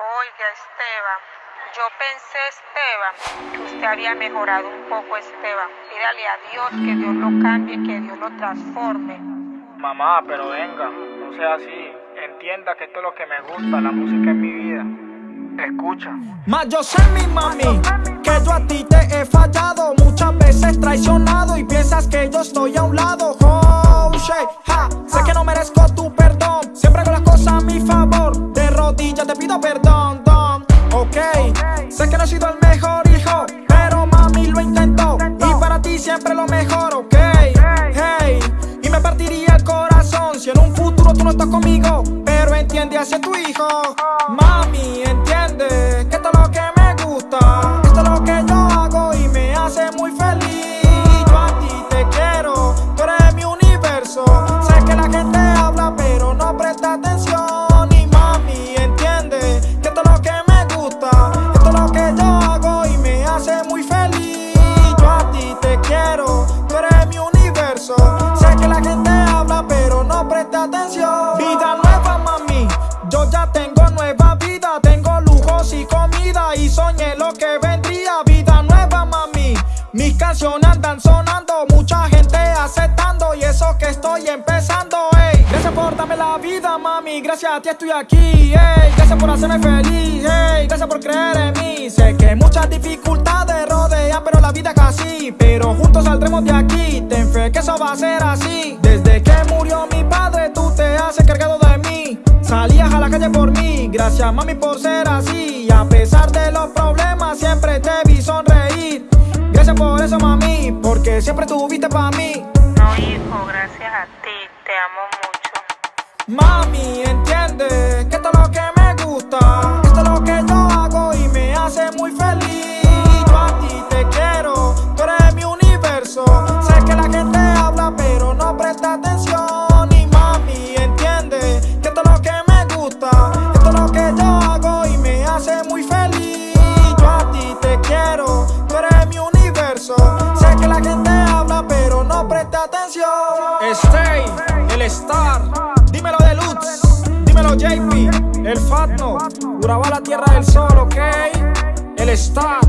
Oiga, Esteban, yo pensé, Esteban, que usted había mejorado un poco, Esteban. Pídale a Dios que Dios lo cambie, que Dios lo transforme. Mamá, pero venga, no sea así. Entienda que esto es lo que me gusta, la música es mi vida. Escucha. Más yo sé, mi mami, que yo a ti te he fallado. Muchas veces traicionado y piensas que yo estoy a un sé que no he sido el mejor hijo, pero mami lo intentó. Y para ti siempre lo mejor, ok. Hey, y me partiría el corazón si en un futuro tú no estás conmigo. Pero entiende hacia tu hijo. Mami, entiende que vendría. Vida nueva, mami. Mis canciones andan sonando, mucha gente aceptando y eso que estoy empezando. Ey, gracias por darme la vida, mami. Gracias a ti estoy aquí. Ey, gracias por hacerme feliz. Ey, gracias por creer en mí. Sé que muchas dificultades rodean, pero la vida es así. Pero juntos saldremos de aquí. Ten fe que eso va a ser así. Desde que murió mi padre, tú te has encargado de mí. Salías a la calle por mí, gracias mami por ser así. A pesar de los eso, mami, porque siempre tuviste para mí. No, hijo, gracias a ti, te amo mucho. Mami, entiende atención. Stay, el star. Dímelo de Lutz, dímelo JP, el Fatno, Urabá la tierra del sol, ok. El Star,